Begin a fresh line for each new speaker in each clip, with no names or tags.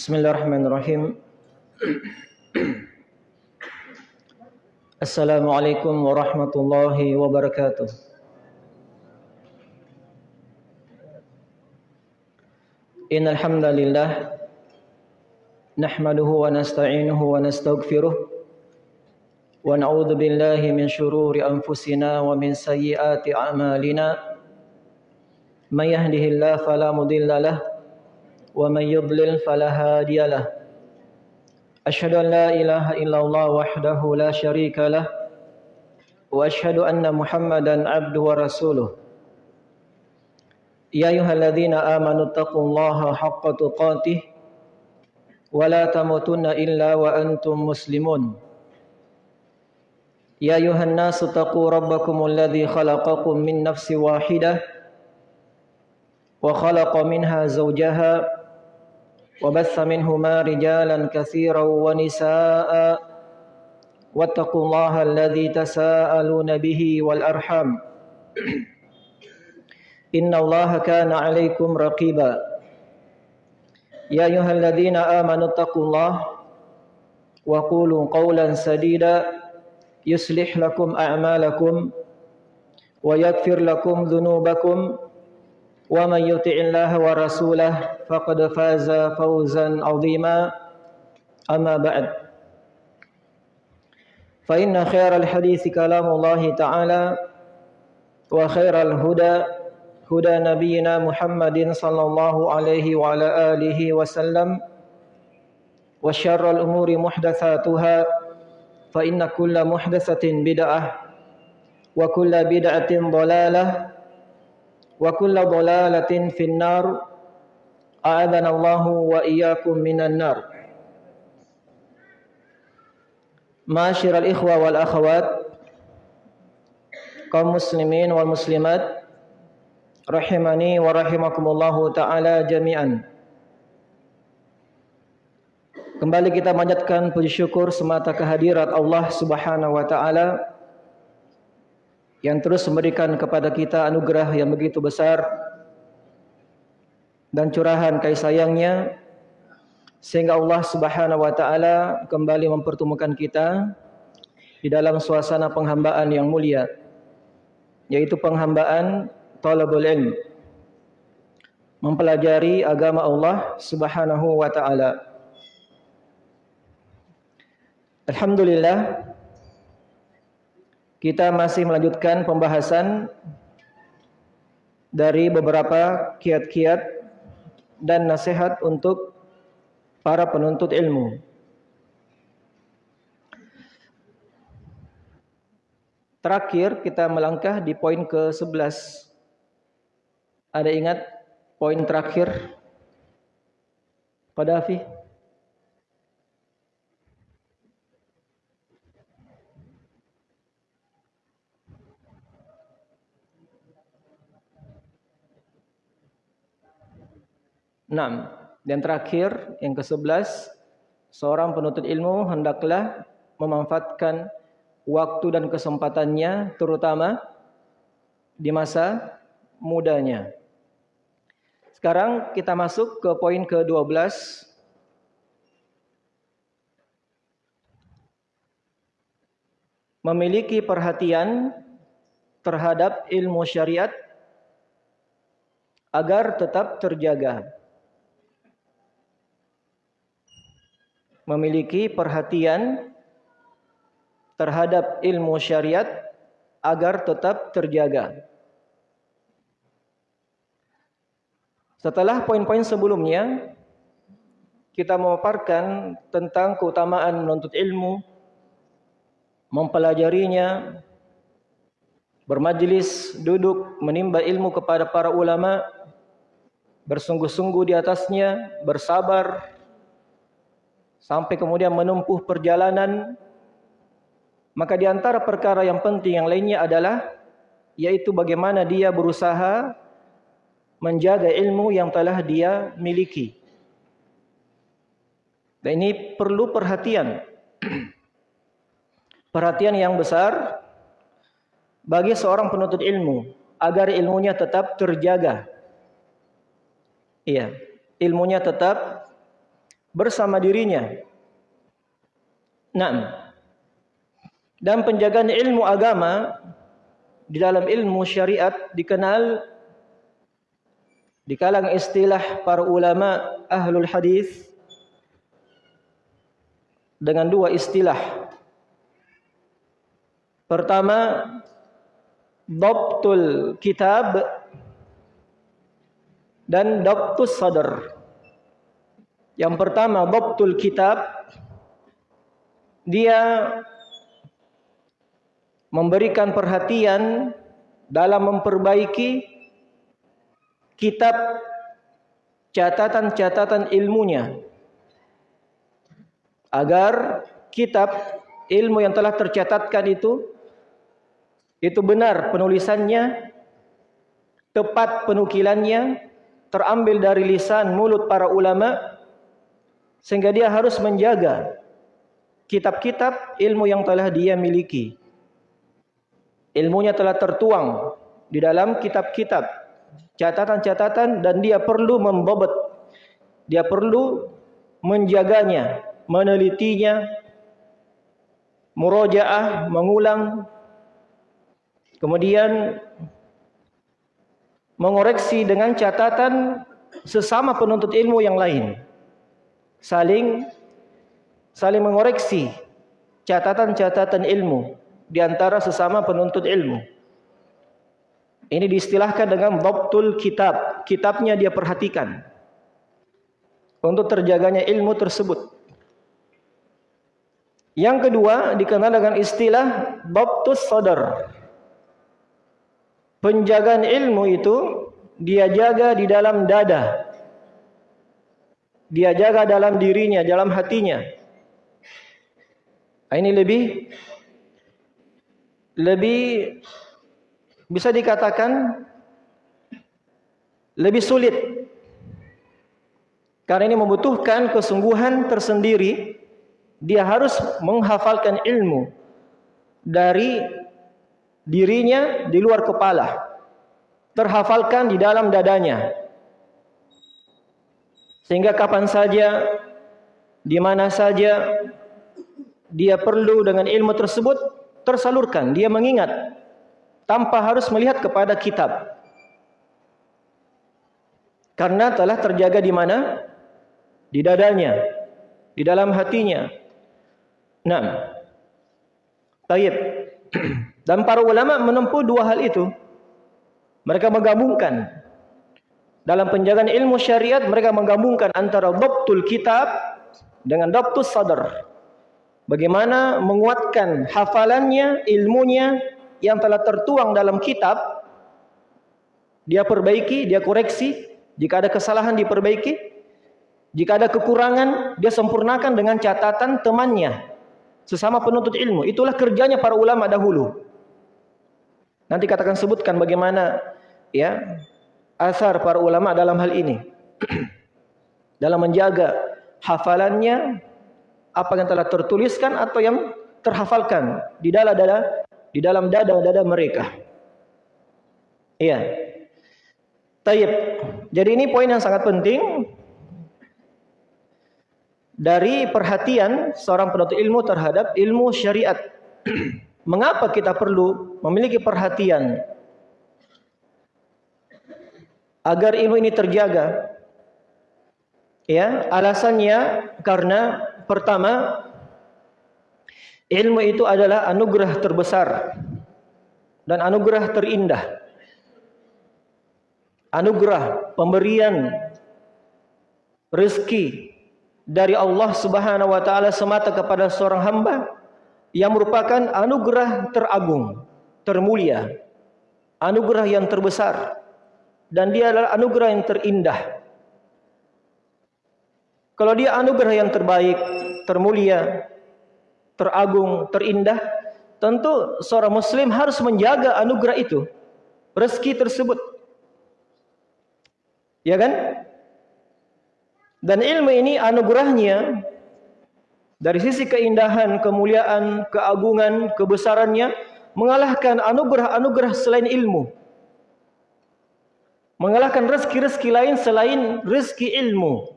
Bismillahirrahmanirrahim. Assalamualaikum warahmatullahi wabarakatuh. Innal hamdalillah nahmaduhu wa nasta'inuhu wa nastaghfiruh wa na'udzu billahi min shururi anfusina wa min sayyiati a'malina. May yahdihillahu fala mudilla lahu ومن يضلل فلا هادي له أشهد أن لا إله إلا الله وحده لا شريك له وأشهد أن محمدا عبده ورسوله يا أيها الذين آمنوا اتقوا الله حق تقاته ولا تموتن إلا وأنتم مسلمون يا أيها الناس اتقوا ربكم الذي خلقكم من نفس واحدة وخلق منها زوجها وبث منهما رجالا كثيرا ونساء واتقوا الله الذي تساءلون به والأرحام إن الله كان عليكم رقيبا يا أيها الذين آمنوا اتقوا الله وقولوا قولا سديدا يصلح لكم أعمالكم ويغفر لكم ذنوبكم ومن يطع الله ورسوله فقد فاز فوزا عظيما أما بعد فإن خير الحديث كلام الله تعالى وخير الهدى هدى نبينا محمد صلى الله عليه وعلى آله وسلم وشر الأمور محدثاتها فإن كل محدثة بدعة وكل بدعة ضلالة wa kullu dhalalatin finnar. A'adana wa iyyakum minan nar. Ma'asyiral ikhwa wal kaum muslimin wal muslimat rahimani wa rahimakumullahu taala jami'an. Kembali kita panjatkan puji syukur semata kehadirat Allah Subhanahu wa taala yang terus memberikan kepada kita anugerah yang begitu besar dan curahan kasih sayangnya sehingga Allah Subhanahu wa taala kembali mempertemukan kita di dalam suasana penghambaan yang mulia yaitu penghambaan talabul ilm mempelajari agama Allah Subhanahu wa taala. Alhamdulillah kita masih melanjutkan pembahasan dari beberapa kiat-kiat dan nasihat untuk para penuntut ilmu Terakhir kita melangkah di poin ke-11. Ada ingat poin terakhir? Pada Afi? Enam. Dan terakhir yang ke-11, seorang penuntut ilmu hendaklah memanfaatkan waktu dan kesempatannya terutama di masa mudanya. Sekarang kita masuk ke poin ke-12. Memiliki perhatian terhadap ilmu syariat agar tetap terjaga. Memiliki perhatian terhadap ilmu syariat agar tetap terjaga. Setelah poin-poin sebelumnya, kita memaparkan tentang keutamaan menuntut ilmu, mempelajarinya, bermajlis, duduk, menimba ilmu kepada para ulama, bersungguh-sungguh di atasnya, bersabar, sampai kemudian menempuh perjalanan maka di antara perkara yang penting yang lainnya adalah yaitu bagaimana dia berusaha menjaga ilmu yang telah dia miliki. Dan ini perlu perhatian. perhatian yang besar bagi seorang penuntut ilmu agar ilmunya tetap terjaga. Iya, ilmunya tetap bersama dirinya. Nah, dan penjagaan ilmu agama di dalam ilmu syariat dikenal di kalangan istilah para ulama ahlul hadis dengan dua istilah. Pertama, Dabtul Kitab dan Dabtus Sadr. Yang pertama Dabtul Kitab. Dia memberikan perhatian dalam memperbaiki kitab catatan-catatan ilmunya agar kitab ilmu yang telah tercatatkan itu itu benar penulisannya tepat penukilannya terambil dari lisan mulut para ulama sehingga dia harus menjaga kitab-kitab ilmu yang telah dia miliki. Ilmunya telah tertuang di dalam kitab-kitab, catatan-catatan dan dia perlu membobot. Dia perlu menjaganya, menelitinya, murojaah, mengulang, kemudian mengoreksi dengan catatan sesama penuntut ilmu yang lain saling saling mengoreksi catatan-catatan ilmu di antara sesama penuntut ilmu. Ini diistilahkan dengan dhabtul kitab. Kitabnya dia perhatikan untuk terjaganya ilmu tersebut. Yang kedua dikenal dengan istilah dhabtus sadar. Penjagaan ilmu itu dia jaga di dalam dada dia jaga dalam dirinya, dalam hatinya. Nah, ini lebih lebih bisa dikatakan lebih sulit. Karena ini membutuhkan kesungguhan tersendiri. Dia harus menghafalkan ilmu dari dirinya di luar kepala. Terhafalkan di dalam dadanya. Sehingga kapan saja, di mana saja dia perlu dengan ilmu tersebut tersalurkan, dia mengingat tanpa harus melihat kepada kitab. Karena telah terjaga di mana? Di dadanya, di dalam hatinya. Nah, taib. Dan para ulama menempuh dua hal itu. Mereka menggabungkan dalam penjagaan ilmu syariat mereka menggabungkan antara dhabtul kitab dengan dhabtus sadar. Bagaimana menguatkan hafalannya, ilmunya yang telah tertuang dalam kitab dia perbaiki, dia koreksi, jika ada kesalahan diperbaiki, jika ada kekurangan dia sempurnakan dengan catatan temannya sesama penuntut ilmu. Itulah kerjanya para ulama dahulu. Nanti katakan sebutkan bagaimana ya asar para ulama dalam hal ini. dalam menjaga hafalannya apa yang telah tertuliskan atau yang terhafalkan di dalam dada di dalam dada-dada mereka. Iya. Taib. Jadi ini poin yang sangat penting dari perhatian seorang penuntut ilmu terhadap ilmu syariat. Mengapa kita perlu memiliki perhatian agar ilmu ini terjaga. Ya, alasannya karena pertama ilmu itu adalah anugerah terbesar dan anugerah terindah. Anugerah pemberian rezeki dari Allah Subhanahu wa taala semata kepada seorang hamba yang merupakan anugerah teragung, termulia, anugerah yang terbesar dan dia adalah anugerah yang terindah. Kalau dia anugerah yang terbaik, termulia, teragung, terindah, tentu seorang muslim harus menjaga anugerah itu, rezeki tersebut. Ya kan? Dan ilmu ini anugerahnya dari sisi keindahan, kemuliaan, keagungan, kebesarannya mengalahkan anugerah-anugerah selain ilmu mengalahkan rezeki-rezeki lain selain rezeki ilmu.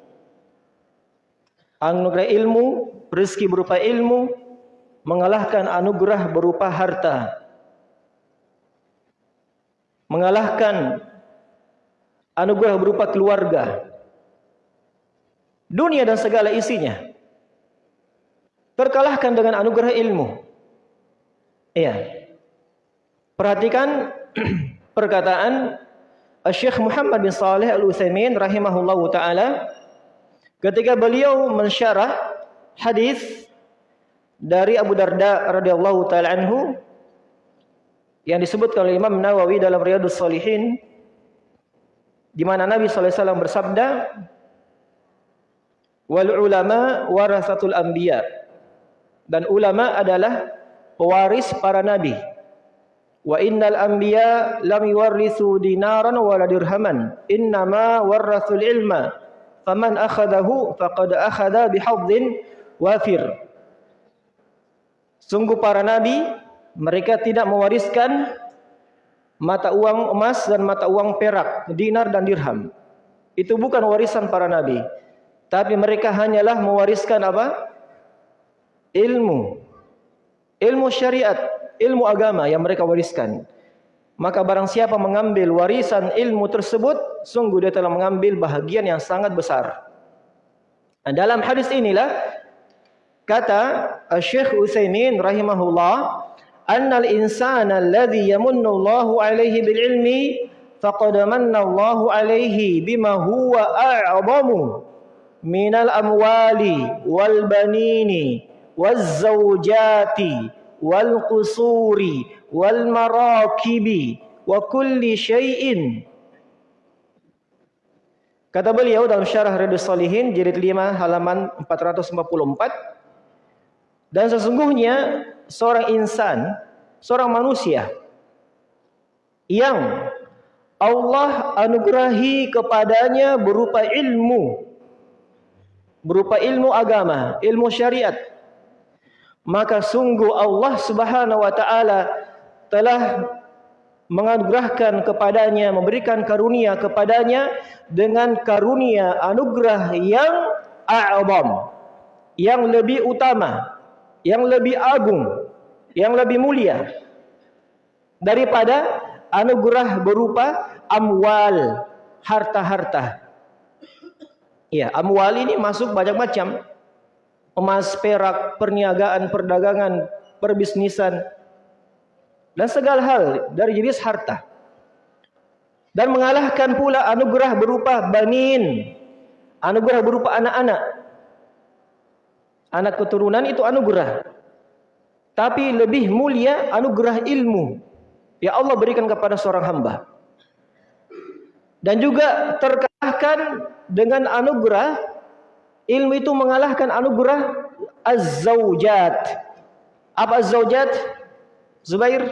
Anugerah ilmu, rezeki berupa ilmu mengalahkan anugerah berupa harta. Mengalahkan anugerah berupa keluarga. Dunia dan segala isinya terkalahkan dengan anugerah ilmu. Iya. Perhatikan perkataan Syekh Muhammad bin Saleh Al-Utsaimin rahimahullahu taala ketika beliau mensyarah hadis dari Abu Darda radhiyallahu taala anhu yang disebutkan oleh Imam Nawawi dalam Riyadhus Shalihin di mana Nabi sallallahu alaihi wasallam bersabda wal ulama warasatul anbiya. Dan ulama adalah pewaris para nabi Wa innal anbiya lam yuwarrithu dinaran wala dirhaman. Innama warrathul ilma. Faman akhadahu faqad akhadha bihadzin wafir. Sungguh para nabi mereka tidak mewariskan mata uang emas dan mata uang perak, dinar dan dirham. Itu bukan warisan para nabi. Tapi mereka hanyalah mewariskan apa? Ilmu. Ilmu syariat ilmu agama yang mereka wariskan. Maka barang siapa mengambil warisan ilmu tersebut, sungguh dia telah mengambil bahagian yang sangat besar. Dan dalam hadis inilah kata Syekh Utsaimin rahimahullah, "Annal insana alladhi yamunnu Allahu alaihi bil ilmi faqad manna Allahu alaihi bima huwa a'zamu minal amwali wal banini waz zawjati wal qusuri wal marakibi wa kulli syai'in. Kata beliau dalam syarah Riyadhus Shalihin jilid 5 halaman 444 dan sesungguhnya seorang insan, seorang manusia yang Allah anugerahi kepadanya berupa ilmu berupa ilmu agama, ilmu syariat maka sungguh Allah Subhanahu wa taala telah menganugerahkan kepadanya memberikan karunia kepadanya dengan karunia anugerah yang a'zam yang lebih utama yang lebih agung yang lebih mulia daripada anugerah berupa amwal harta-harta. Ya amwal ini masuk banyak macam emas, perak, perniagaan, perdagangan, perbisnisan, dan segala hal dari jenis harta. Dan mengalahkan pula anugerah berupa banin, anugerah berupa anak-anak. Anak keturunan itu anugerah. Tapi lebih mulia anugerah ilmu. Ya Allah berikan kepada seorang hamba. Dan juga terkalahkan dengan anugerah Ilmu itu mengalahkan anugerah az-zaujat. Apa az-zaujat? Zubair?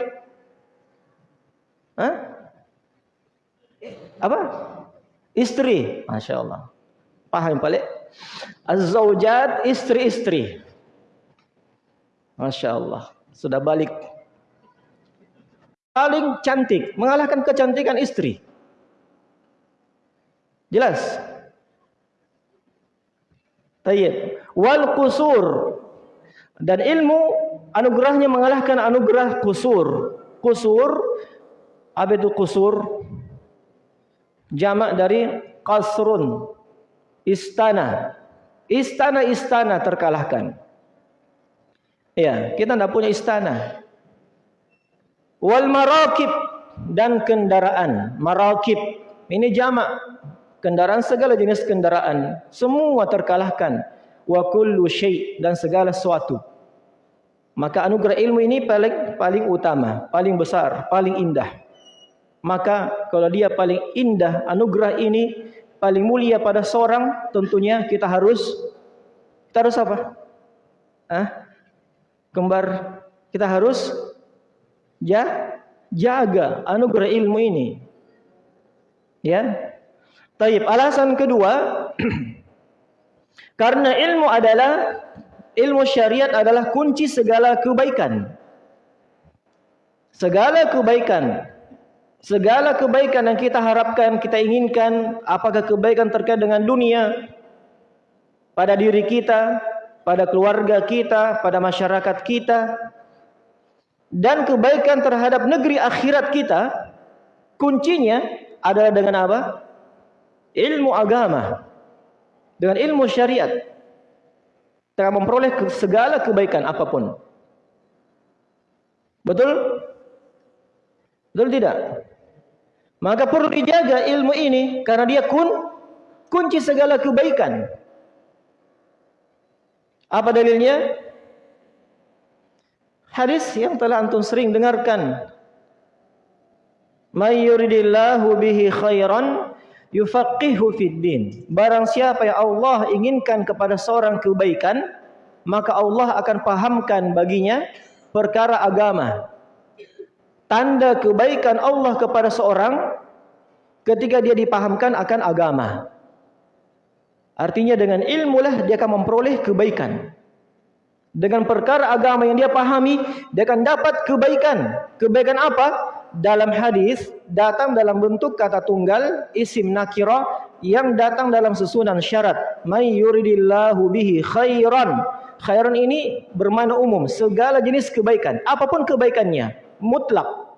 Hah? Apa? Istri. Masya Allah. Paham balik? Az-zaujat istri-istri. Masya Allah. Sudah balik. Paling cantik. Mengalahkan kecantikan istri. Jelas? Tayyib. Wal kusur. Dan ilmu anugerahnya mengalahkan anugerah kusur. Kusur. Apa itu kusur? Jamak dari kasrun. Istana. Istana-istana terkalahkan. Ya, kita tidak punya istana. Wal marakib dan kendaraan. Marakib. Ini jamak kendaraan segala jenis kendaraan semua terkalahkan. Wa kullu dan segala sesuatu. Maka anugerah ilmu ini paling paling utama paling besar paling indah. Maka kalau dia paling indah anugerah ini paling mulia pada seorang tentunya kita harus kita harus apa? Ah kembar kita harus ja, jaga anugerah ilmu ini. Ya Taib. Alasan kedua, karena ilmu adalah ilmu syariat adalah kunci segala kebaikan. Segala kebaikan, segala kebaikan yang kita harapkan, kita inginkan, apakah kebaikan terkait dengan dunia, pada diri kita, pada keluarga kita, pada masyarakat kita, dan kebaikan terhadap negeri akhirat kita, kuncinya adalah dengan apa? Ilmu agama. Dengan ilmu syariat. Kita memperoleh segala kebaikan apa pun. Betul? Betul tidak? Maka perlu dijaga ilmu ini karena dia kun kunci segala kebaikan. Apa dalilnya? Hadis yang telah antum sering dengarkan. May yuridillahu bihi khairan yufaqihu fid din. Barang siapa yang Allah inginkan kepada seorang kebaikan, maka Allah akan pahamkan baginya perkara agama. Tanda kebaikan Allah kepada seorang ketika dia dipahamkan akan agama. Artinya dengan ilmu lah dia akan memperoleh kebaikan. Dengan perkara agama yang dia pahami, dia akan dapat kebaikan. Kebaikan apa? Dalam hadis datang dalam bentuk kata tunggal isim nakira yang datang dalam susunan syarat. May yuridillahu bihi khairan. Khairan ini bermakna umum, segala jenis kebaikan, apa pun kebaikannya, mutlak.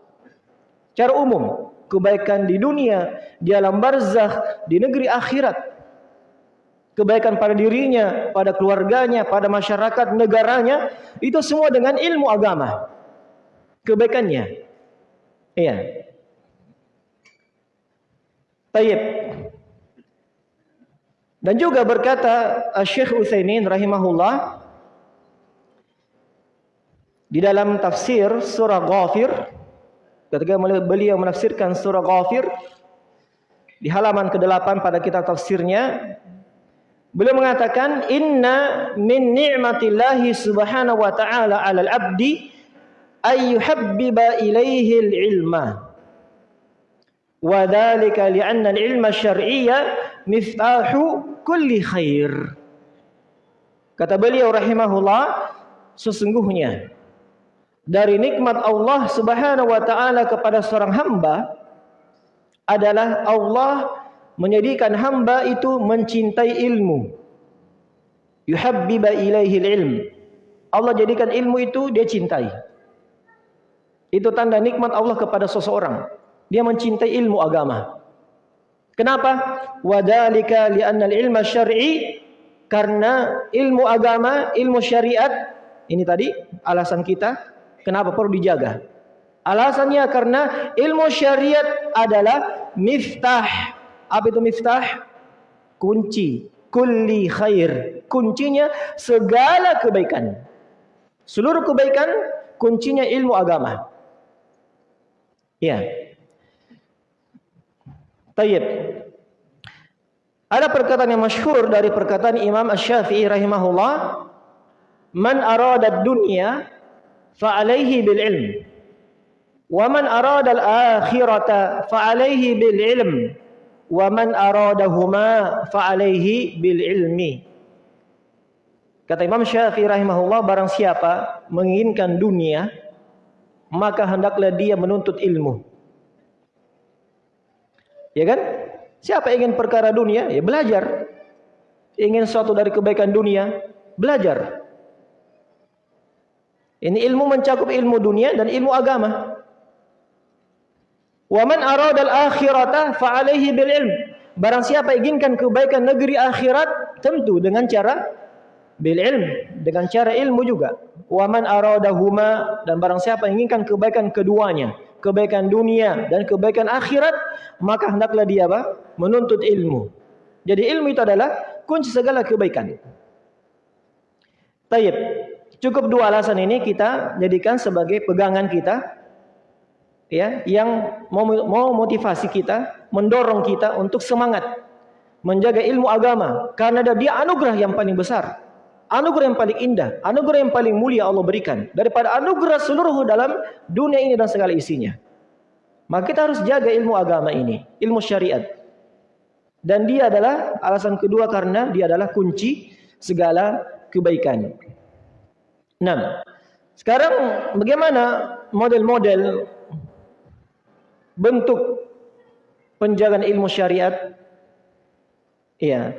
Cara umum, kebaikan di dunia, di alam barzakh, di negeri akhirat kebaikan pada dirinya, pada keluarganya, pada masyarakat negaranya, itu semua dengan ilmu agama. Kebaikannya. Iya. Tayyib. Dan juga berkata Syekh Utsaimin rahimahullah di dalam tafsir surah Ghafir ketika beliau menafsirkan surah Ghafir di halaman ke-8 pada kitab tafsirnya Beliau mengatakan inna min ni'matillahi subhanahu wa ta'ala 'alal 'abdi ay yuhabbiba ilaihi al-ilma. Wa dhalika li'anna al-ilma syar'iyya miftahu kulli khair. Kata beliau rahimahullah sesungguhnya dari nikmat Allah Subhanahu wa taala kepada seorang hamba adalah Allah menjadikan hamba itu mencintai ilmu. Yuhabbiba ilaihi ilm. Allah jadikan ilmu itu dia cintai. Itu tanda nikmat Allah kepada seseorang. Dia mencintai ilmu agama. Kenapa? Wadalika li'anna ilma syar'i karena ilmu agama, ilmu syariat ini tadi alasan kita kenapa perlu dijaga. Alasannya karena ilmu syariat adalah miftah apa itu miftah? Kunci. Kulli khair. Kuncinya segala kebaikan. Seluruh kebaikan kuncinya ilmu agama. Ya. Tayyib. Ada perkataan yang masyhur dari perkataan Imam Asy-Syafi'i rahimahullah, "Man arada dunya fa alaihi bil ilm, wa man arada al-akhirata fa alaihi bil ilm." wa man aradahuma fa alaihi bil ilmi kata Imam Syafi'i rahimahullah barang siapa menginginkan dunia maka hendaklah dia menuntut ilmu. Ya kan? Siapa ingin perkara dunia? Ya belajar. Ingin sesuatu dari kebaikan dunia? Belajar. Ini ilmu mencakup ilmu dunia dan ilmu agama. Wa man arada al-akhirata fa bil ilm. Barang siapa inginkan kebaikan negeri akhirat tentu dengan cara bil ilm, dengan cara ilmu juga. Wa man aradahuma dan barang siapa inginkan kebaikan keduanya, kebaikan dunia dan kebaikan akhirat, maka hendaklah dia apa? menuntut ilmu. Jadi ilmu itu adalah kunci segala kebaikan. Tayyib. Cukup dua alasan ini kita jadikan sebagai pegangan kita ya yang mau, mau motivasi kita, mendorong kita untuk semangat menjaga ilmu agama karena dia anugerah yang paling besar. Anugerah yang paling indah, anugerah yang paling mulia Allah berikan daripada anugerah seluruh dalam dunia ini dan segala isinya. Maka kita harus jaga ilmu agama ini, ilmu syariat. Dan dia adalah alasan kedua karena dia adalah kunci segala kebaikan. Nah, sekarang bagaimana model-model bentuk penjagaan ilmu syariat? Iya.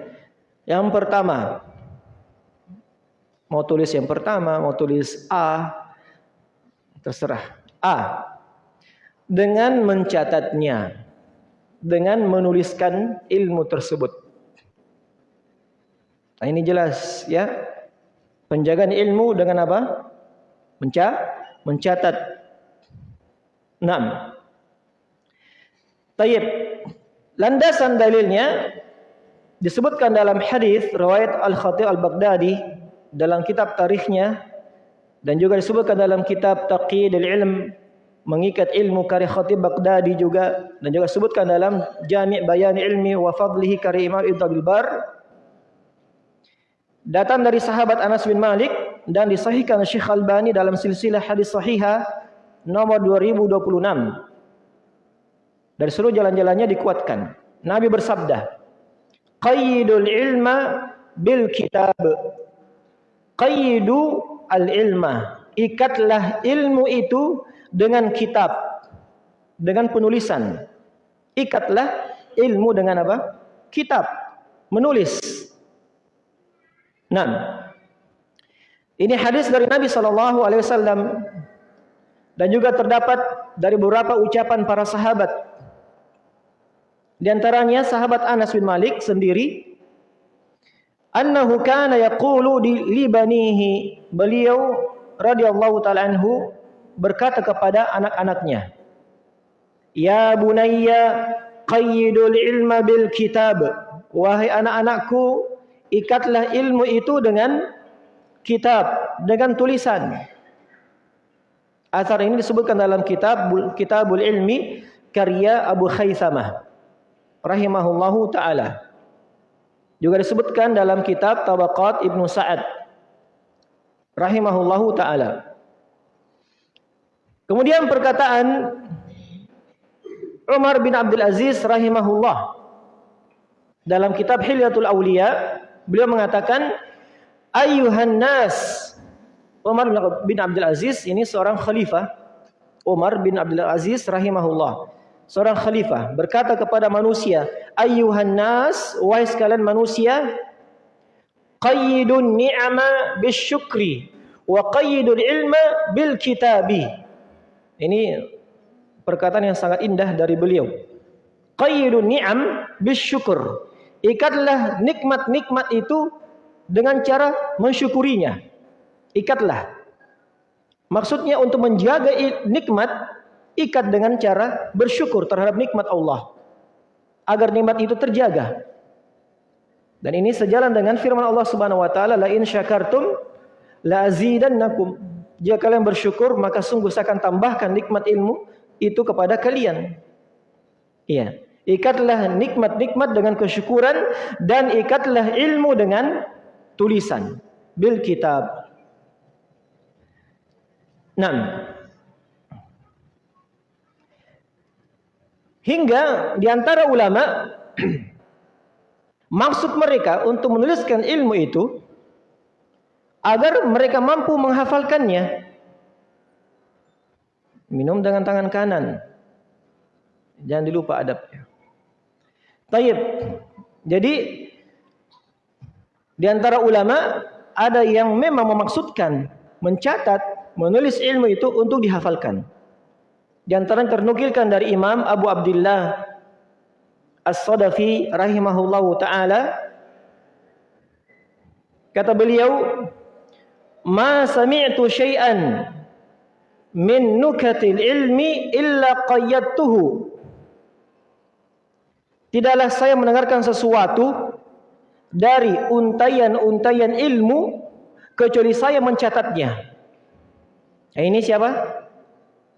Yang pertama, Mau tulis yang pertama, mau tulis A, terserah. A. Dengan mencatatnya, dengan menuliskan ilmu tersebut. Nah, ini jelas ya. Penjagaan ilmu dengan apa? Menca mencatat. 6. Tayyib. Landasan dalilnya disebutkan dalam hadis riwayat Al-Khatib Al-Baghdadi dalam kitab tarikhnya dan juga disebutkan dalam kitab Taqidul Ilm mengikat ilmu karya Khatib Baghdadi juga dan juga disebutkan dalam Jami' Bayan Ilmi wa Fadlihi karya Imam Ibnu Bar. Datang dari sahabat Anas bin Malik dan disahihkan Syekh Albani dalam silsilah hadis sahihah nomor 2026 dari seluruh jalan-jalannya dikuatkan. Nabi bersabda qayyidul ilma bil kitab qayyidu al ilma ikatlah ilmu itu dengan kitab dengan penulisan. Ikatlah ilmu dengan apa? Kitab menulis. Nah ini hadis dari Nabi sallallahu alaihi wasallam dan juga terdapat dari beberapa ucapan para sahabat. Di antaranya sahabat Anas bin Malik sendiri annahu kana yaqulu li banihi. Beliau radhiyallahu taala anhu berkata kepada anak-anaknya ya bunayya qayyidul ilma bil kitab. Wahai anak-anakku ikatlah ilmu itu dengan kitab dengan tulisan. Asar ini disebutkan dalam kitab Kitabul Ilmi karya Abu Khaisamah rahimahullahu taala. Juga disebutkan dalam kitab Tabaqat Ibnu Sa'ad. Rahimahullahu taala. Kemudian perkataan Umar bin Abdul Aziz rahimahullah. Dalam kitab Hilyatul Auliya beliau mengatakan ayuhan nas. Umar bin Abdul Aziz ini seorang khalifah. Umar bin Abdul Aziz rahimahullah seorang khalifah berkata kepada manusia, "Ayyuhan nas, wahai sekalian manusia, qayyidun ni'ama bisyukri wa qayyidul ilma bil kitabi." Ini perkataan yang sangat indah dari beliau. Qayyidun ni'am bisyukur. Ikatlah nikmat-nikmat itu dengan cara mensyukurinya. Ikatlah. Maksudnya untuk menjaga nikmat ikat dengan cara bersyukur terhadap nikmat Allah agar nikmat itu terjaga. Dan ini sejalan dengan firman Allah Subhanahu wa taala, "La in syakartum la azidannakum." Jika kalian bersyukur, maka sungguh saya akan tambahkan nikmat ilmu itu kepada kalian. Iya. Ikatlah nikmat-nikmat dengan kesyukuran dan ikatlah ilmu dengan tulisan bil kitab. Nah, Hingga di antara ulama maksud mereka untuk menuliskan ilmu itu agar mereka mampu menghafalkannya. Minum dengan tangan kanan. Jangan dilupa adabnya. Taib. Jadi di antara ulama ada yang memang memaksudkan mencatat, menulis ilmu itu untuk dihafalkan. Di antara ternukilkan dari Imam Abu Abdullah As-Sadafi rahimahullahu taala kata beliau ma sami'tu syai'an min nukatil ilmi illa qayyadtuhu Tidaklah saya mendengarkan sesuatu dari untayan-untayan ilmu kecuali saya mencatatnya. Nah, ini siapa?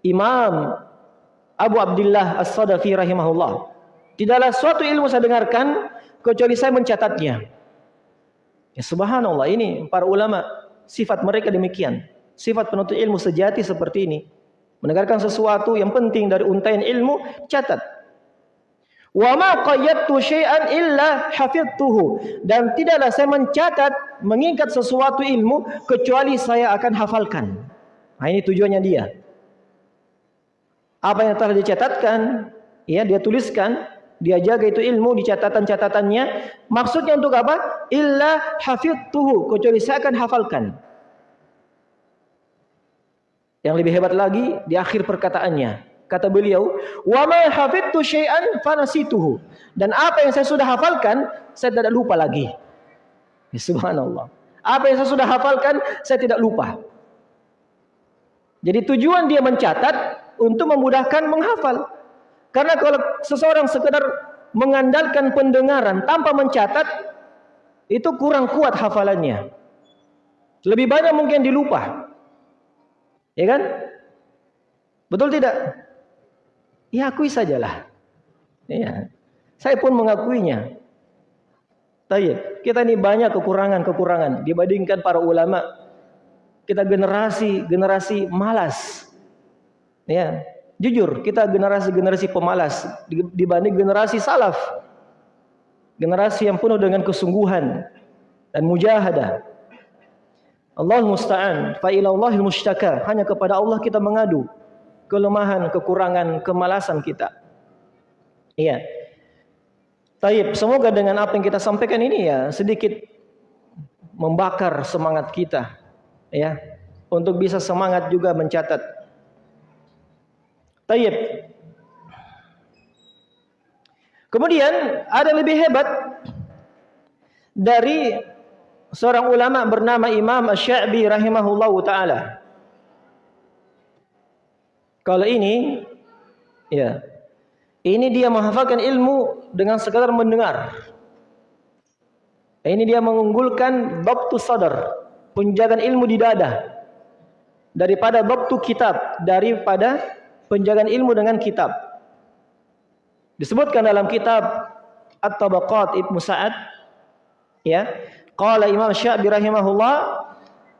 Imam Abu Abdullah As-Sadafi rahimahullah. Tidaklah suatu ilmu saya dengarkan kecuali saya mencatatnya. Ya subhanallah ini para ulama sifat mereka demikian. Sifat penuntut ilmu sejati seperti ini. Mendengarkan sesuatu yang penting dari untaian ilmu, catat. Wa ma qayyadtu syai'an illa hafidtuhu. Dan tidaklah saya mencatat, mengingat sesuatu ilmu kecuali saya akan hafalkan. Nah ini tujuannya dia apa yang telah dicatatkan, ya dia tuliskan, dia jaga itu ilmu di catatan-catatannya. Maksudnya untuk apa? Illa hafidtuhu, kecuali saya akan hafalkan. Yang lebih hebat lagi di akhir perkataannya. Kata beliau, "Wa ma hafidtu syai'an fanasituhu." Dan apa yang saya sudah hafalkan, saya tidak lupa lagi. Ya, subhanallah. Apa yang saya sudah hafalkan, saya tidak lupa. Jadi tujuan dia mencatat untuk memudahkan menghafal. Karena kalau seseorang sekedar mengandalkan pendengaran tanpa mencatat, itu kurang kuat hafalannya. Lebih banyak mungkin dilupa. Ya kan? Betul tidak? Ya akui sajalah. Ya. Saya pun mengakuinya. Tapi kita ini banyak kekurangan-kekurangan dibandingkan para ulama. Kita generasi generasi malas. Ya, Jujur, kita generasi-generasi pemalas dibanding generasi salaf. Generasi yang penuh dengan kesungguhan dan mujahadah. Allah musta'an, fa ilallahil mushtaka. Hanya kepada Allah kita mengadu kelemahan, kekurangan, kemalasan kita. Iya. Taib, semoga dengan apa yang kita sampaikan ini ya sedikit membakar semangat kita ya untuk bisa semangat juga mencatat Tayyib. Kemudian ada lebih hebat dari seorang ulama bernama Imam Asy-Sya'bi rahimahullahu taala. Kalau ini ya. Ini dia menghafalkan ilmu dengan sekadar mendengar. Ini dia mengunggulkan babtu sadar, penjagaan ilmu di dada daripada babtu kitab, daripada penjagaan ilmu dengan kitab. Disebutkan dalam kitab At-Tabaqat Ibnu Sa'ad ya, qala Imam Syafi'i rahimahullah,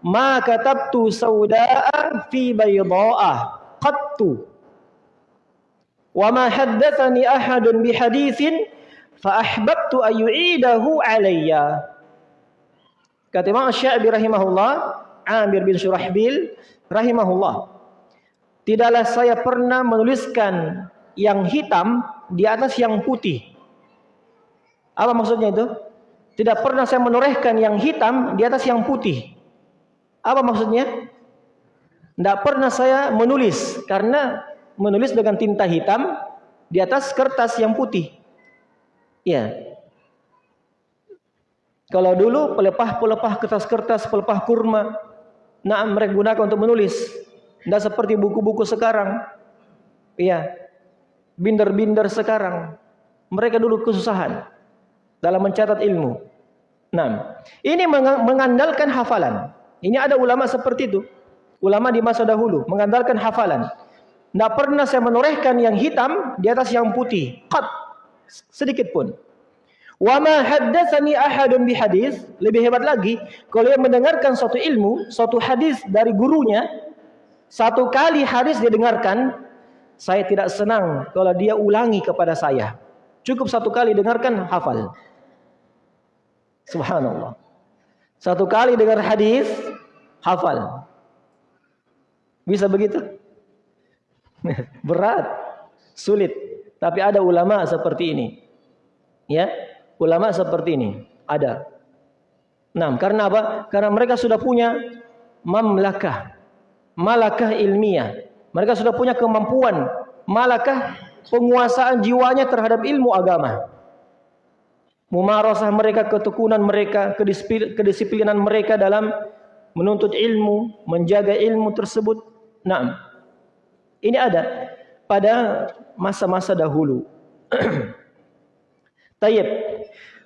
"Ma katabtu sauda'a fi baydha'a qattu." Wa ma haddatsani ahadun bi haditsin fa ahbabtu an yu'idahu alayya. Kata Imam Syafi'i rahimahullah, Amir bin Surahbil rahimahullah, Tidaklah saya pernah menuliskan yang hitam di atas yang putih. Apa maksudnya itu? Tidak pernah saya menorehkan yang hitam di atas yang putih. Apa maksudnya? Tidak pernah saya menulis karena menulis dengan tinta hitam di atas kertas yang putih. Ya. Kalau dulu pelepah-pelepah kertas-kertas, pelepah kurma, nah mereka gunakan untuk menulis. Tidak seperti buku-buku sekarang. Iya. Binder-binder sekarang. Mereka dulu kesusahan dalam mencatat ilmu. Nah, ini mengandalkan hafalan. Ini ada ulama seperti itu. Ulama di masa dahulu mengandalkan hafalan. Tidak pernah saya menorehkan yang hitam di atas yang putih. Sedikit pun. Wa ma haddatsani ahadun bi hadis, lebih hebat lagi, kalau yang mendengarkan suatu ilmu, suatu hadis dari gurunya, satu kali hadis dia dengarkan, saya tidak senang kalau dia ulangi kepada saya. Cukup satu kali dengarkan, hafal. Subhanallah. Satu kali dengar hadis, hafal. Bisa begitu? Berat, sulit. Tapi ada ulama seperti ini. Ya, ulama seperti ini ada. Nah, karena apa? Karena mereka sudah punya mamlakah malakah ilmiah. Mereka sudah punya kemampuan malakah penguasaan jiwanya terhadap ilmu agama. Mumarasah mereka, ketekunan mereka, kedisiplinan mereka dalam menuntut ilmu, menjaga ilmu tersebut. Nah, ini ada pada masa-masa dahulu. Tayyib.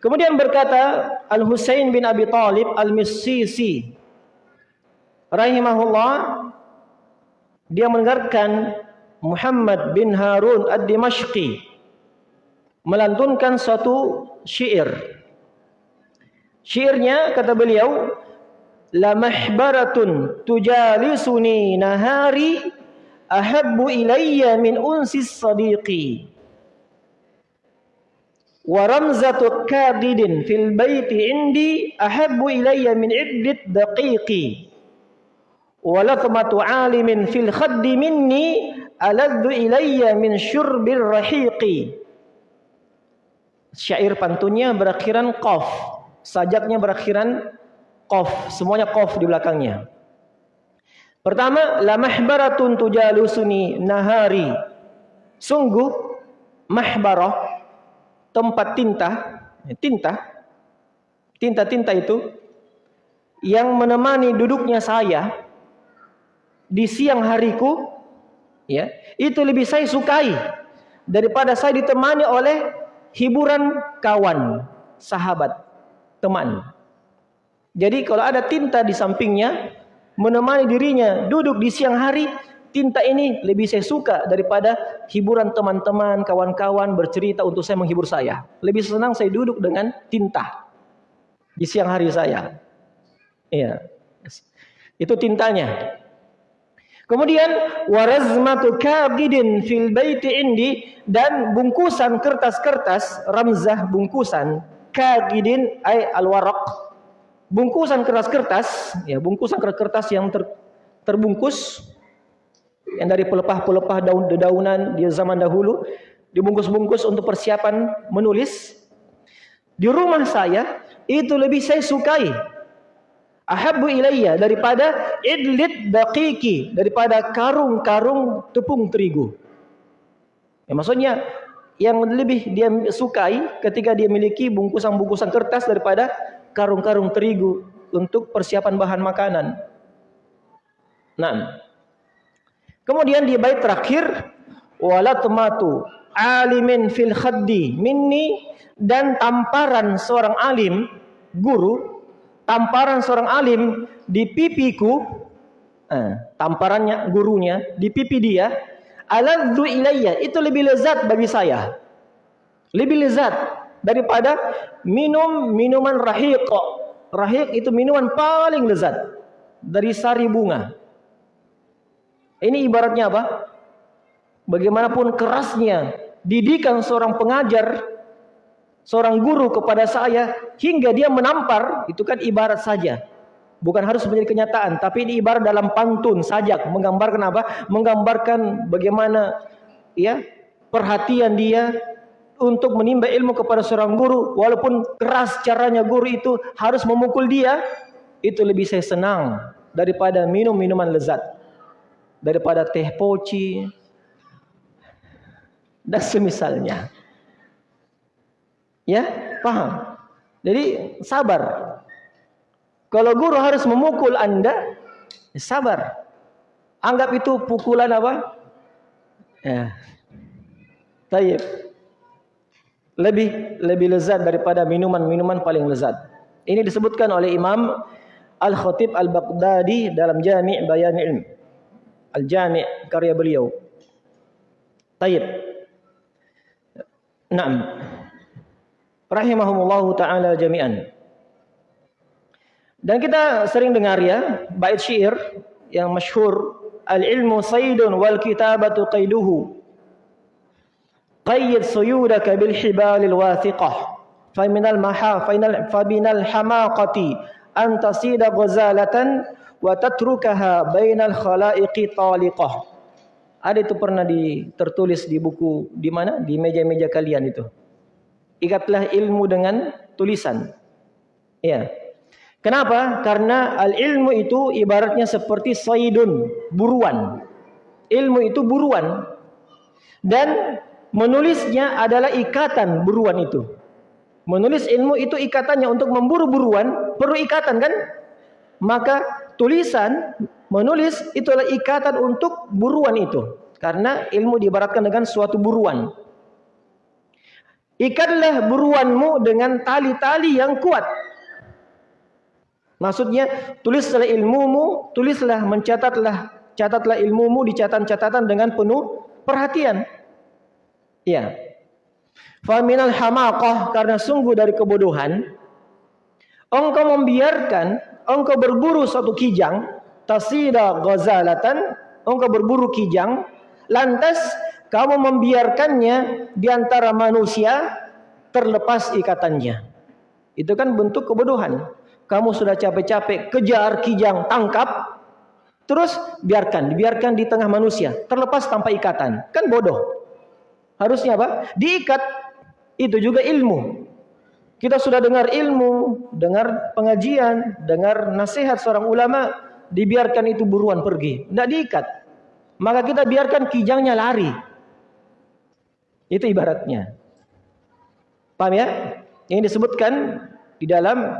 Kemudian berkata Al-Husain bin Abi Talib Al-Misisi rahimahullah dia mendengarkan Muhammad bin Harun ad-Dimashqi melantunkan suatu syair. Syairnya kata beliau, la mahbaratun tujalisuni nahari ahabbu ilayya min unsis sadiqi. Wa kadidin fil baiti indi ahabbu ilayya min iddit daqiqi. Walathmatu alimin fil khaddi minni aladdu ilayya min syurbil rahiqi. Syair pantunnya berakhiran qaf. Sajaknya berakhiran qaf. Semuanya qaf di belakangnya. Pertama, la mahbaratun tujalusuni nahari. Sungguh mahbarah tempat tinta, tinta, tinta-tinta itu yang menemani duduknya saya di siang hariku, ya, itu lebih saya sukai daripada saya ditemani oleh hiburan kawan, sahabat, teman. Jadi kalau ada tinta di sampingnya menemani dirinya duduk di siang hari, tinta ini lebih saya suka daripada hiburan teman-teman, kawan-kawan bercerita untuk saya menghibur saya. Lebih senang saya duduk dengan tinta di siang hari saya. Iya. Itu tintanya. Kemudian warazmatu kabidin fil baiti indi dan bungkusan kertas-kertas ramzah bungkusan kabidin ay alwaraq bungkusan kertas-kertas ya bungkusan kertas yang ter, terbungkus yang dari pelepah-pelepah daun-daunan di zaman dahulu dibungkus-bungkus untuk persiapan menulis di rumah saya itu lebih saya sukai ahabbu ilayya daripada idlit daqiqi daripada karung-karung tepung terigu. Ya, maksudnya yang lebih dia sukai ketika dia miliki bungkusan-bungkusan kertas daripada karung-karung terigu untuk persiapan bahan makanan. Nah, kemudian di bait terakhir walatmatu alimin fil khaddi minni dan tamparan seorang alim guru tamparan seorang alim di pipiku, eh, tamparannya gurunya di pipi dia, aladzu ilayya, itu lebih lezat bagi saya. Lebih lezat daripada minum minuman rahiq. Rahiq itu minuman paling lezat dari sari bunga. Ini ibaratnya apa? Bagaimanapun kerasnya didikan seorang pengajar seorang guru kepada saya hingga dia menampar itu kan ibarat saja. Bukan harus menjadi kenyataan tapi ini ibarat dalam pantun sajak menggambarkan apa? Menggambarkan bagaimana ya perhatian dia untuk menimba ilmu kepada seorang guru walaupun keras caranya guru itu harus memukul dia itu lebih saya senang daripada minum minuman lezat daripada teh poci dan semisalnya Ya, paham? Jadi sabar. Kalau guru harus memukul Anda, sabar. Anggap itu pukulan apa? Ya. Lebih lebih lezat daripada minuman-minuman paling lezat. Ini disebutkan oleh Imam Al-Khatib Al-Baghdadi dalam Jami' Bayan. Al-Jami' karya beliau. Tayyib. Naam rahimahumullahu taala jami'an. Dan kita sering dengar ya bait syair yang masyhur al-ilmu saydun wal kitabatu qayduhu. Qayyid suyudaka bil hibalil wathiqah. Fa minal maha fa minal fa wa tatrukaha bainal khalaiqi taliqah. Ada itu pernah ditertulis di buku di mana? Di meja-meja kalian itu ikatlah ilmu dengan tulisan. Ya. Kenapa? Karena al-ilmu itu ibaratnya seperti saidun, buruan. Ilmu itu buruan. Dan menulisnya adalah ikatan buruan itu. Menulis ilmu itu ikatannya untuk memburu buruan, perlu ikatan kan? Maka tulisan, menulis itulah ikatan untuk buruan itu. Karena ilmu diibaratkan dengan suatu buruan. Ikatlah buruanmu dengan tali-tali yang kuat. Maksudnya tulislah ilmumu, tulislah mencatatlah catatlah ilmumu di catatan-catatan dengan penuh perhatian. Ya. Faminal hamaqah karena sungguh dari kebodohan engkau membiarkan engkau berburu satu kijang tasida ghazalatan engkau berburu kijang lantas kamu membiarkannya di antara manusia terlepas ikatannya. Itu kan bentuk kebodohan. Kamu sudah capek-capek kejar kijang, tangkap, terus biarkan, dibiarkan di tengah manusia, terlepas tanpa ikatan. Kan bodoh. Harusnya apa? Diikat. itu juga ilmu. Kita sudah dengar ilmu, dengar pengajian, dengar nasihat seorang ulama, dibiarkan itu buruan pergi, tidak diikat. Maka kita biarkan kijangnya lari. Itu ibaratnya. Paham ya? Ini disebutkan di dalam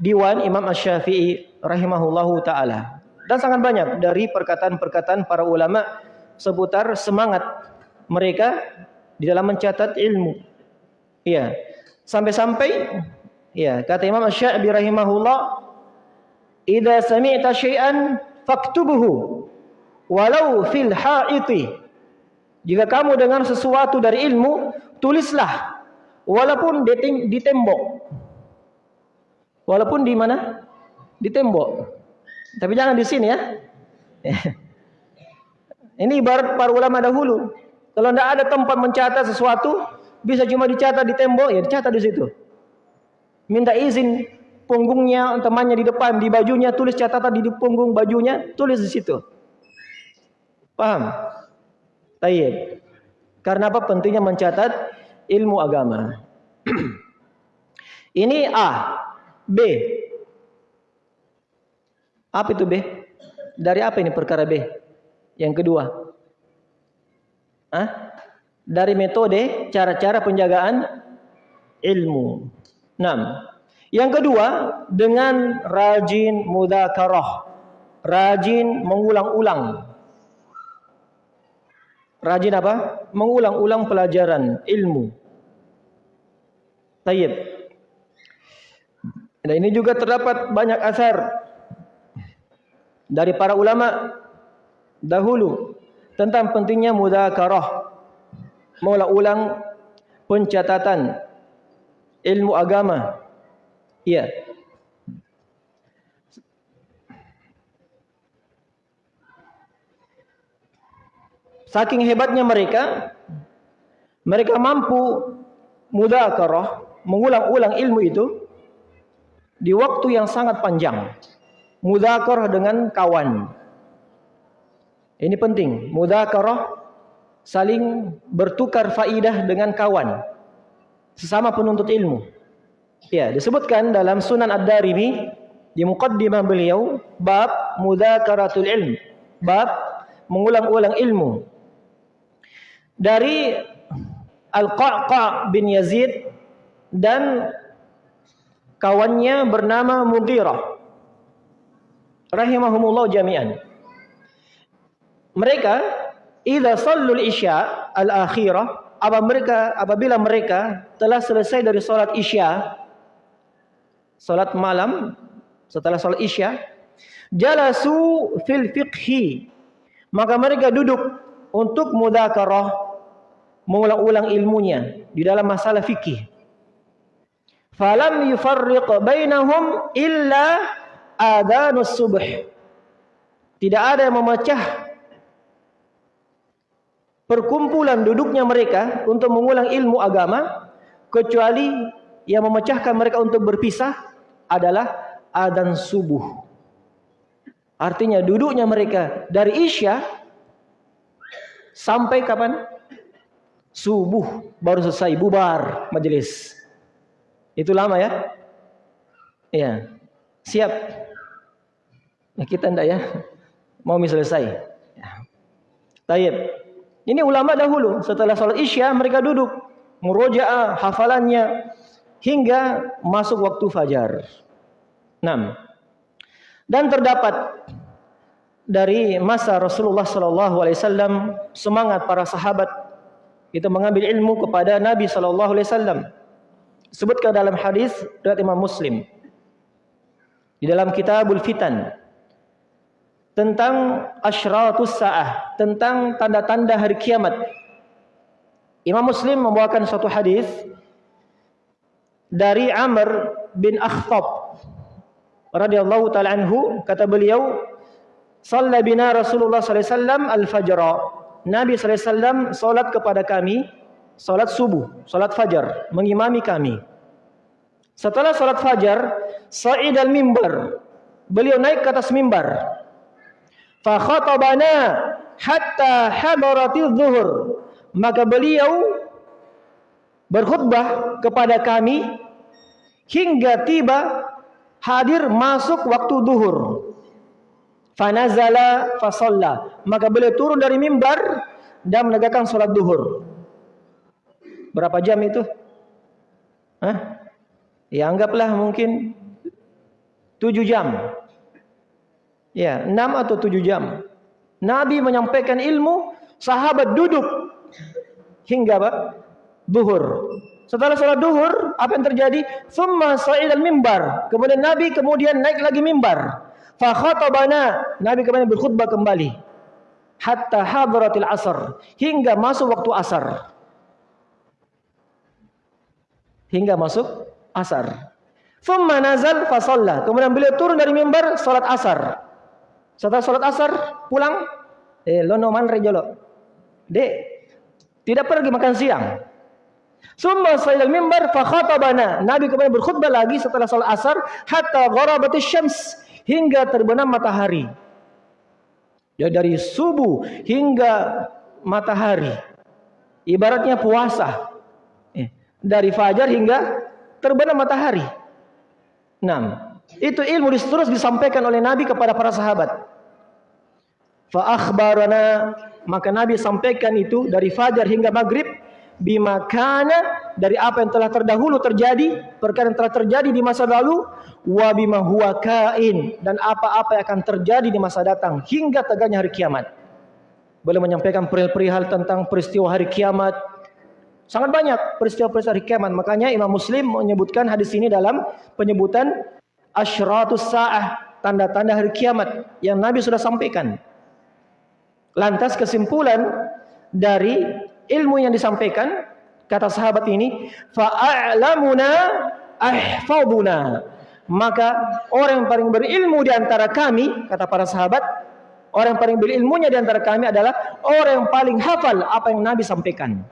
Diwan Imam Ash-Syafi'i rahimahullahu taala. Dan sangat banyak dari perkataan-perkataan para ulama seputar semangat mereka di dalam mencatat ilmu. Iya. Sampai-sampai ya, kata Imam Asy-Sya'bi rahimahullah, "Idza sami'ta syai'an faktubuhu walau fil ha'iti." Jika kamu dengar sesuatu dari ilmu, tulislah walaupun di tembok. Walaupun di mana? Di tembok. Tapi jangan di sini ya. Ini ibarat para ulama dahulu. Kalau tidak ada tempat mencatat sesuatu, bisa cuma dicatat di tembok, ya dicatat di situ. Minta izin punggungnya, temannya di depan, di bajunya, tulis catatan di punggung bajunya, tulis di situ. Paham? Tayyib. Karena apa pentingnya mencatat ilmu agama. Ini A. B. Apa itu B? Dari apa ini perkara B? Yang kedua. Hah? Dari metode cara-cara penjagaan ilmu. 6. Yang kedua, dengan rajin mudzakarah. Rajin mengulang-ulang. Rajin apa? Mengulang-ulang pelajaran ilmu. Tayyib. Dan ini juga terdapat banyak asar dari para ulama dahulu tentang pentingnya mudzakarah mengulang pencatatan ilmu agama. Iya. Saking hebatnya mereka, mereka mampu mudzakarah, mengulang-ulang ilmu itu di waktu yang sangat panjang. Mudzakarah dengan kawan. Ini penting. Mudzakarah saling bertukar faidah dengan kawan sesama penuntut ilmu. Ya, disebutkan dalam Sunan Ad-Darimi di muqaddimah beliau bab mudzakaratul ilm, bab mengulang-ulang ilmu. Dari Al-Qaqa bin Yazid dan kawannya bernama Mughirah rahimahumullah jami'an. Mereka idza sallul isya al-akhirah apa mereka apabila mereka telah selesai dari salat isya salat malam setelah salat isya jalasu fil fiqhi maka mereka duduk untuk mudzakarah mengulang-ulang ilmunya di dalam masalah fikih falam yufarriq bainahum illa adanus subh. Tidak ada yang memecah perkumpulan duduknya mereka untuk mengulang ilmu agama kecuali yang memecahkan mereka untuk berpisah adalah adan subuh. Artinya duduknya mereka dari isya sampai kapan? Subuh baru selesai bubar majelis. Itu lama ya? Iya. Siap. Ya, kita enggak ya? Mau selesai. Ya. Tayyib. Ini ulama dahulu setelah salat Isya mereka duduk murojaah hafalannya hingga masuk waktu fajar. 6. Dan terdapat dari masa Rasulullah wasallam semangat para sahabat itu mengambil ilmu kepada Nabi wasallam. Sebutkan dalam hadis dari Imam Muslim. Di dalam Kitabul Fitan tentang asyratus sa'ah, tentang tanda-tanda hari kiamat. Imam Muslim membawakan satu hadis dari Amr bin Akhtab radhiyallahu taala anhu kata beliau Salla bina Rasulullah sallallahu alaihi wasallam al-fajr. Nabi sallallahu alaihi wasallam salat kepada kami salat subuh, salat fajar, mengimami kami. Setelah salat fajar, sa'id al-mimbar. Beliau naik ke atas mimbar fa hatta hadaratil zuhur maka beliau berkhutbah kepada kami hingga tiba hadir masuk waktu duhur. Fanazala fasalla. Maka beliau turun dari mimbar dan menegakkan sholat duhur. Berapa jam itu? Hah? Ya anggaplah mungkin tujuh jam. Ya, enam atau tujuh jam. Nabi menyampaikan ilmu, sahabat duduk hingga apa? Duhur. Setelah sholat duhur, apa yang terjadi? Thumma sa'id al-mimbar. Kemudian Nabi kemudian naik lagi mimbar. Fa khatabana. Nabi kemudian berkhutbah kembali. Hatta hadratil asar. Hingga masuk waktu asar. Hingga masuk asar. Thumma nazal fa Kemudian beliau turun dari mimbar salat asar. Setelah salat asar pulang eh lono man rejolo. Dek, tidak pergi makan siang. Summa sayyidal mimbar fa khatabana. Nabi kemudian berkhutbah lagi setelah salat asar hatta gharabatis syams hingga terbenam matahari. Ya dari subuh hingga matahari. Ibaratnya puasa. Eh, dari fajar hingga terbenam matahari. Nah, itu ilmu terus disampaikan oleh Nabi kepada para sahabat. Fa akhbarana maka Nabi sampaikan itu dari fajar hingga maghrib bima kana dari apa yang telah terdahulu terjadi, perkara yang telah terjadi di masa lalu, wa bima huwa kain dan apa-apa yang akan terjadi di masa datang hingga tegaknya hari kiamat. Boleh menyampaikan perihal tentang peristiwa hari kiamat. Sangat banyak peristiwa-peristiwa hari kiamat. Makanya Imam Muslim menyebutkan hadis ini dalam penyebutan asyratus sa'ah, tanda-tanda hari kiamat yang Nabi sudah sampaikan. Lantas kesimpulan dari ilmu yang disampaikan kata sahabat ini fa'alamuna ahfaduna maka orang yang paling berilmu di antara kami kata para sahabat orang yang paling berilmunya di antara kami adalah orang yang paling hafal apa yang Nabi sampaikan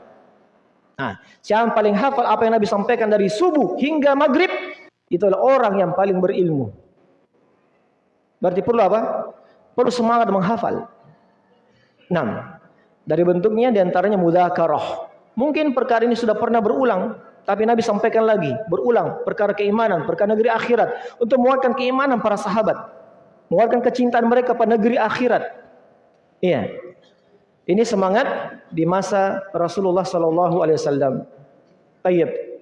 nah siapa yang paling hafal apa yang Nabi sampaikan dari subuh hingga maghrib itulah orang yang paling berilmu berarti perlu apa perlu semangat menghafal nah dari bentuknya di antaranya mudhakarah. Mungkin perkara ini sudah pernah berulang, tapi Nabi sampaikan lagi, berulang perkara keimanan, perkara negeri akhirat untuk menguatkan keimanan para sahabat, menguatkan kecintaan mereka pada negeri akhirat. Iya. Ini semangat di masa Rasulullah sallallahu alaihi wasallam. Tayyib.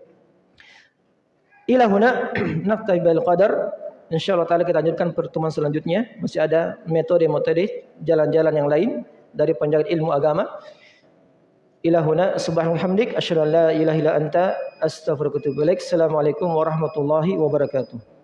Ila huna naftai bil qadar. Insyaallah taala kita lanjutkan pertemuan selanjutnya. Masih ada metode-metode jalan-jalan yang lain dari penjaga ilmu agama. Ilahuna subhanahu hamdik asyhadu an la ilaha illa anta astaghfiruka wa atubu ilaik. Assalamualaikum warahmatullahi wabarakatuh.